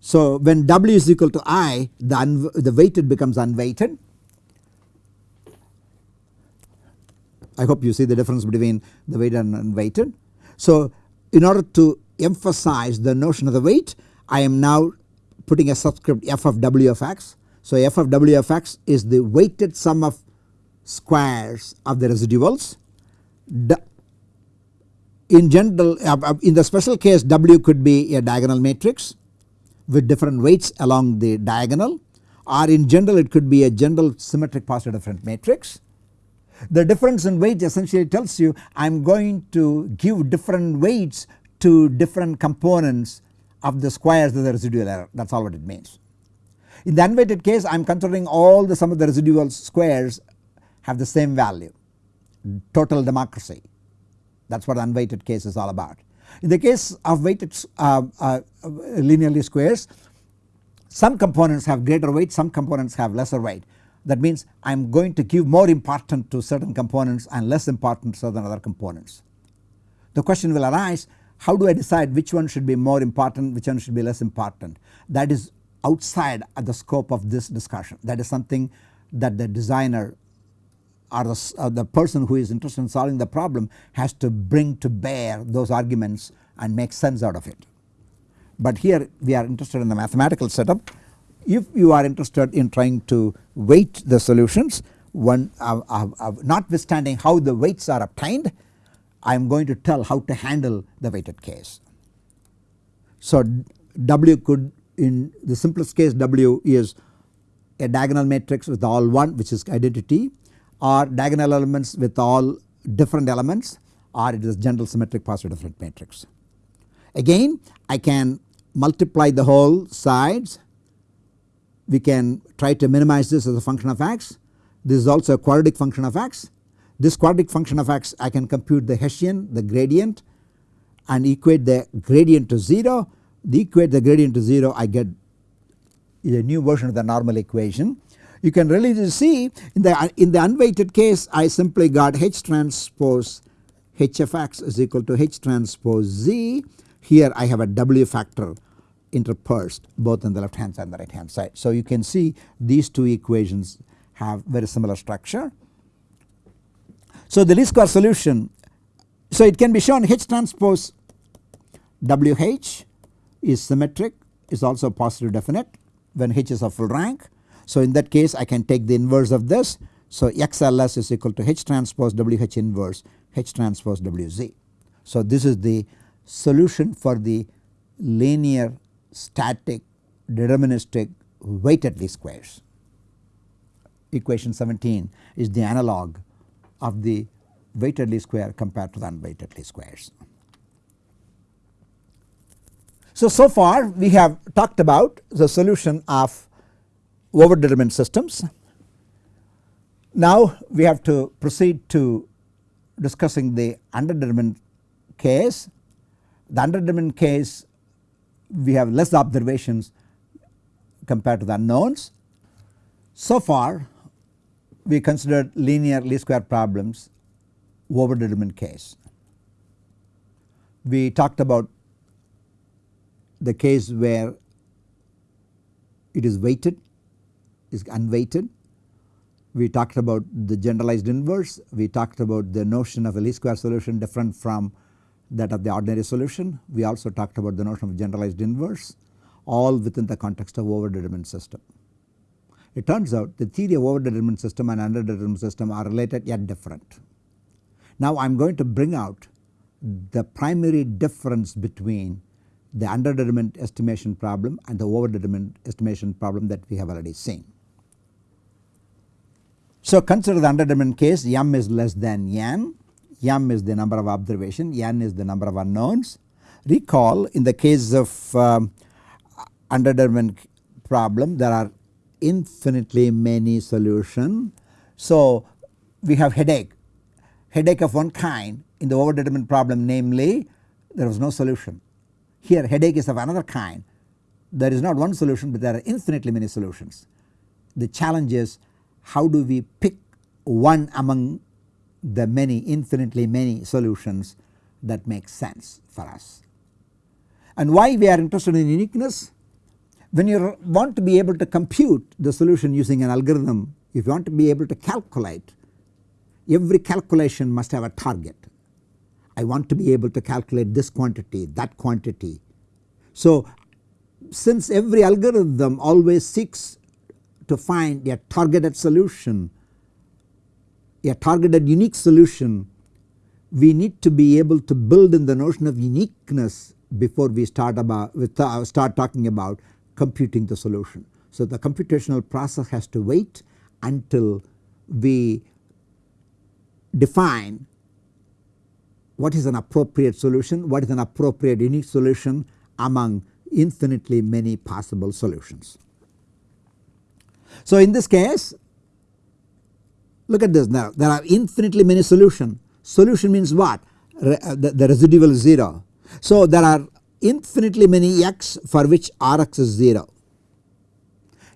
So when W is equal to I the, the weighted becomes unweighted. I hope you see the difference between the weighted and unweighted. So in order to emphasize the notion of the weight I am now putting a subscript f of w of x. So f of w of x is the weighted sum of squares of the residuals. In general uh, uh, in the special case W could be a diagonal matrix with different weights along the diagonal or in general it could be a general symmetric positive definite matrix. The difference in weight essentially tells you I am going to give different weights to different components of the squares of the residual error that is all what it means. In the unweighted case I am considering all the sum of the residual squares have the same value total democracy that is what unweighted case is all about. In the case of weighted uh, uh, linearly squares some components have greater weight some components have lesser weight that means I am going to give more importance to certain components and less importance to other components. The question will arise how do I decide which one should be more important which one should be less important that is outside the scope of this discussion that is something that the designer or the, uh, the person who is interested in solving the problem has to bring to bear those arguments and make sense out of it. But here we are interested in the mathematical setup. If you are interested in trying to weight the solutions one uh, uh, uh notwithstanding how the weights are obtained I am going to tell how to handle the weighted case. So W could in the simplest case W is a diagonal matrix with all 1 which is identity or diagonal elements with all different elements or it is general symmetric positive definite matrix. Again I can multiply the whole sides we can try to minimize this as a function of x. This is also a quadratic function of x. This quadratic function of x I can compute the Hessian the gradient and equate the gradient to 0. The equate the gradient to 0 I get a new version of the normal equation. You can really see in the in the unweighted case I simply got H transpose H of x is equal to H transpose z. Here I have a W factor interspersed both on the left hand side and the right hand side. So you can see these two equations have very similar structure. So the least square solution so it can be shown H transpose WH is symmetric is also positive definite when H is of full rank. So in that case I can take the inverse of this. So XLS is equal to H transpose WH inverse H transpose WZ. So this is the solution for the linear static deterministic weighted least squares. Equation 17 is the analog of the weighted least square compared to the unweighted least squares. So, so far we have talked about the solution of overdetermined systems. Now we have to proceed to discussing the underdetermined case. The underdetermined case we have less observations compared to the unknowns. So far we considered linear least square problems over determined case. We talked about the case where it is weighted is unweighted. We talked about the generalized inverse. We talked about the notion of a least square solution different from that of the ordinary solution. We also talked about the notion of generalized inverse all within the context of overdetermined system. It turns out the theory of overdetermined system and underdetermined system are related yet different. Now I am going to bring out the primary difference between the underdetermined estimation problem and the overdetermined estimation problem that we have already seen. So consider the underdetermined case m is less than n m is the number of observation, n is the number of unknowns. Recall in the case of um, underdetermined problem there are infinitely many solution. So we have headache, headache of one kind in the overdetermined problem namely there was no solution. Here headache is of another kind there is not one solution but there are infinitely many solutions. The challenge is how do we pick one among the many infinitely many solutions that make sense for us. And why we are interested in uniqueness? When you want to be able to compute the solution using an algorithm, if you want to be able to calculate, every calculation must have a target. I want to be able to calculate this quantity, that quantity. So since every algorithm always seeks to find a targeted solution a targeted unique solution we need to be able to build in the notion of uniqueness before we start about we uh, start talking about computing the solution. So the computational process has to wait until we define what is an appropriate solution, what is an appropriate unique solution among infinitely many possible solutions. So in this case Look at this now there are infinitely many solution. Solution means what? Re, uh, the, the residual is 0. So there are infinitely many x for which Rx is 0.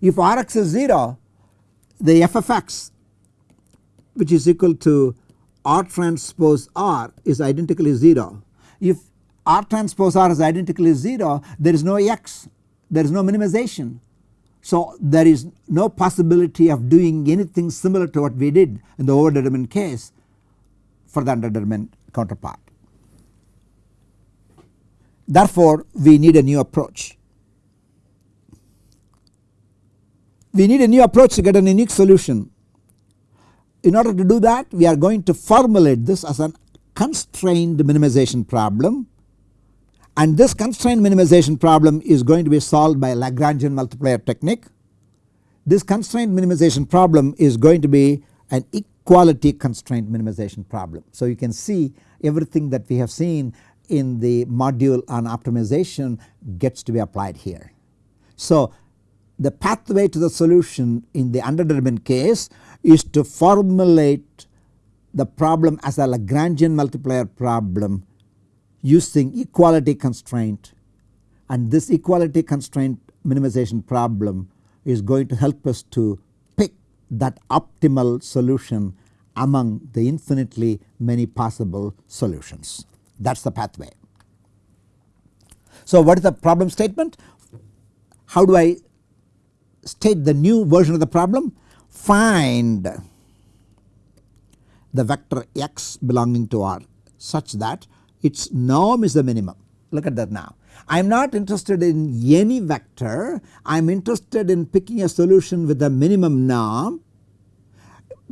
If Rx is 0 the f of x which is equal to R transpose R is identically 0. If R transpose R is identically 0 there is no x there is no minimization so there is no possibility of doing anything similar to what we did in the overdetermined case for the underdetermined counterpart. Therefore we need a new approach. We need a new approach to get an unique solution. In order to do that we are going to formulate this as a constrained minimization problem and this constraint minimization problem is going to be solved by Lagrangian multiplier technique. This constraint minimization problem is going to be an equality constraint minimization problem. So you can see everything that we have seen in the module on optimization gets to be applied here. So the pathway to the solution in the underdetermined case is to formulate the problem as a Lagrangian multiplier problem using equality constraint and this equality constraint minimization problem is going to help us to pick that optimal solution among the infinitely many possible solutions. That is the pathway. So what is the problem statement? How do I state the new version of the problem? Find the vector x belonging to R such that its norm is the minimum. Look at that now. I am not interested in any vector, I am interested in picking a solution with a minimum norm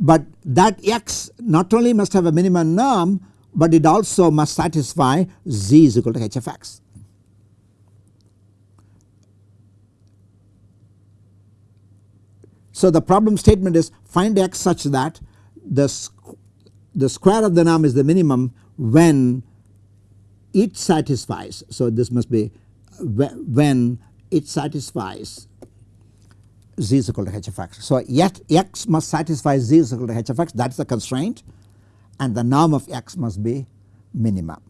but that x not only must have a minimum norm but it also must satisfy z is equal to h of x. So the problem statement is find x such that the, the square of the norm is the minimum when it satisfies. So this must be when it satisfies z is equal to h of x. So yet x must satisfy z is equal to h of x that is the constraint and the norm of x must be minimum.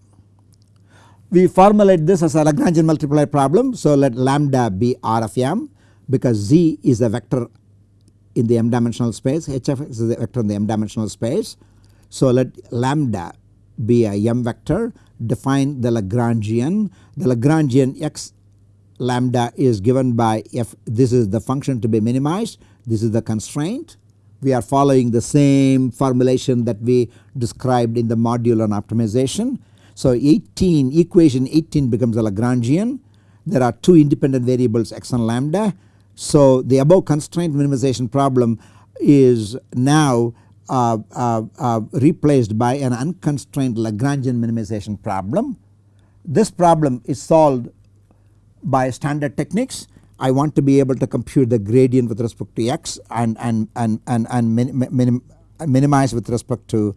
We formulate this as a Lagrangian multiplier problem. So let lambda be R of m because z is a vector in the m dimensional space h of x is a vector in the m dimensional space. So let lambda be a m vector define the Lagrangian. The Lagrangian x lambda is given by if this is the function to be minimized this is the constraint. We are following the same formulation that we described in the module on optimization. So 18 equation 18 becomes a Lagrangian there are two independent variables x and lambda. So the above constraint minimization problem is now Uh, uh, uh, replaced by an unconstrained Lagrangian minimization problem. This problem is solved by standard techniques I want to be able to compute the gradient with respect to x and, and, and, and, and minim, minimize with respect to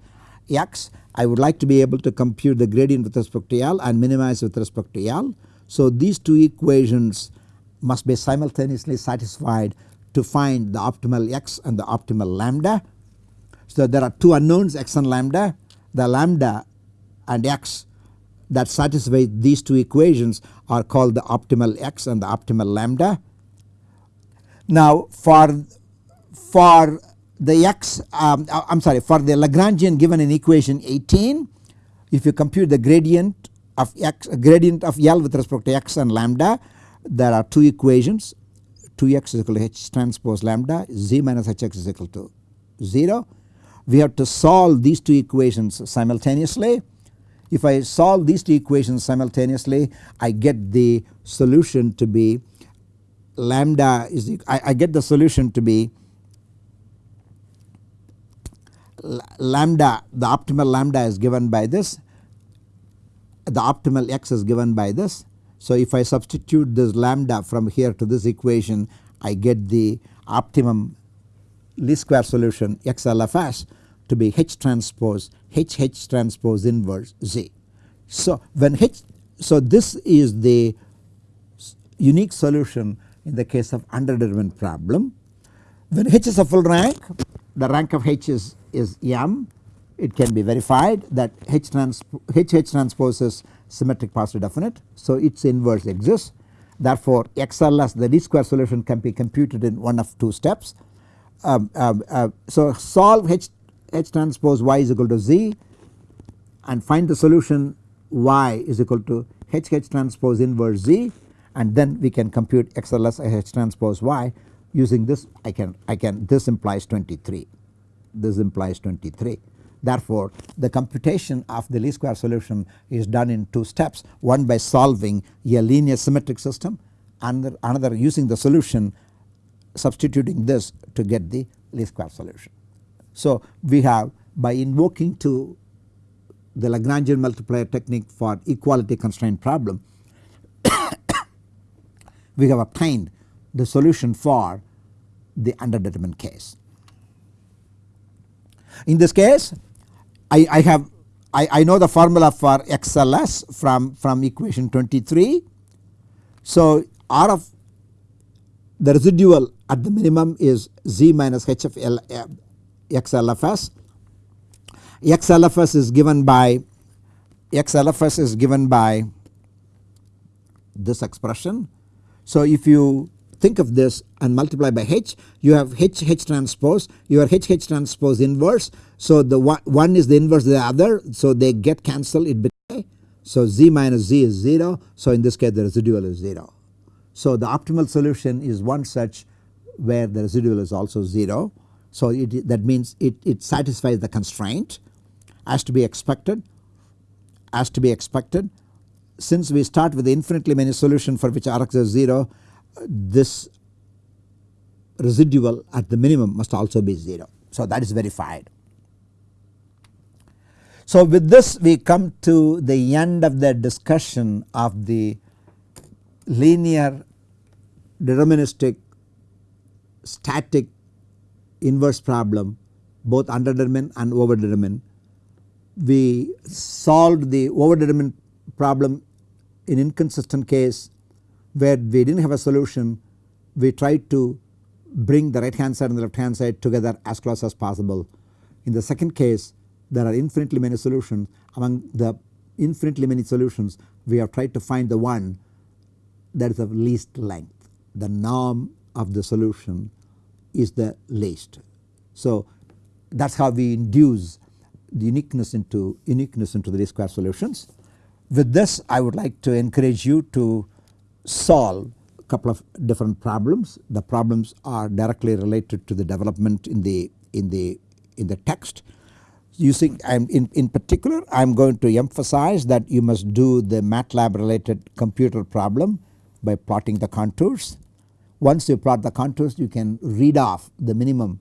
x. I would like to be able to compute the gradient with respect to L and minimize with respect to L. So these two equations must be simultaneously satisfied to find the optimal x and the optimal lambda. So there are two unknowns x and lambda. The lambda and x that satisfy these two equations are called the optimal x and the optimal lambda. Now for, for the x um, I am sorry for the Lagrangian given in equation 18 if you compute the gradient of x gradient of L with respect to x and lambda there are two equations 2x is equal to h transpose lambda z minus hx is equal to 0. We have to solve these two equations simultaneously if I solve these two equations simultaneously I get the solution to be lambda is I, I get the solution to be lambda the optimal lambda is given by this the optimal x is given by this. So if I substitute this lambda from here to this equation I get the optimum least square solution XLFS to be H transpose H H transpose inverse Z. So when H so this is the unique solution in the case of underdetermined problem. When H is a full rank the rank of H is, is M it can be verified that H, trans H H transpose is symmetric positive definite. So its inverse exists therefore XLS the least square solution can be computed in one of two steps. Um, uh, uh, so solve H H transpose y is equal to z and find the solution y is equal to H H transpose inverse z and then we can compute XLS H transpose y using this. I can I can this implies 23 this implies 23 therefore the computation of the least square solution is done in two steps. One by solving a linear symmetric system and another using the solution substituting this to get the least square solution. So we have by invoking to the Lagrangian multiplier technique for equality constraint problem (coughs) we have obtained the solution for the underdetermined case. In this case I, I have I, I know the formula for XLS from, from equation 23. So R of the residual at the minimum is Z minus H of L, uh, XLFS. XLFS is given by XLFS is given by this expression. So if you think of this and multiply by H you have H H transpose your H H transpose inverse. So the one, one is the inverse of the other so they get cancelled it so Z minus Z is 0 so in this case the residual is 0. So the optimal solution is one such where the residual is also 0. So it, that means it, it satisfies the constraint as to be expected as to be expected. Since we start with infinitely many solution for which Rx is 0 this residual at the minimum must also be 0. So that is verified. So with this we come to the end of the discussion of the linear deterministic static inverse problem both underdetermined and overdetermined. We solved the overdetermined problem in inconsistent case where we did not have a solution we tried to bring the right hand side and the left hand side together as close as possible. In the second case there are infinitely many solutions among the infinitely many solutions we have tried to find the one that is of least length the norm of the solution is the least. So that is how we induce the uniqueness into uniqueness into the least square solutions. With this I would like to encourage you to solve a couple of different problems. The problems are directly related to the development in the in the in the text. Using in, in particular I am going to emphasize that you must do the MATLAB related computer problem by plotting the contours. Once you plot the contours you can read off the minimum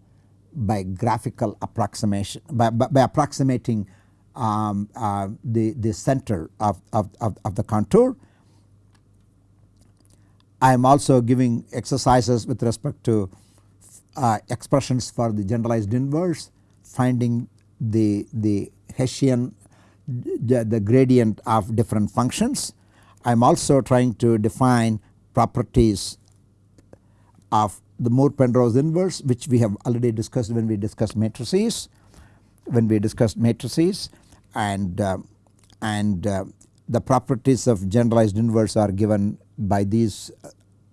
by graphical approximation by, by, by approximating um, uh, the, the center of, of, of, of the contour I am also giving exercises with respect to uh, expressions for the generalized inverse finding the, the Hessian the, the gradient of different functions. I am also trying to define properties of the Moore-Penrose inverse which we have already discussed when we discussed matrices when we discussed matrices and uh, and uh, the properties of generalized inverse are given by these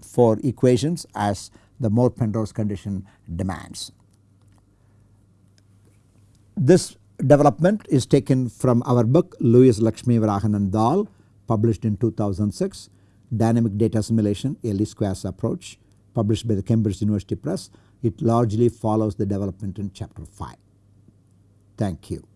four equations as the Moore-Penrose condition demands. This development is taken from our book Lewis Lakshmi Varahan and Dhall published in 2006 Dynamic Data Assimilation a least squares approach published by the Cambridge University Press. It largely follows the development in chapter 5. Thank you.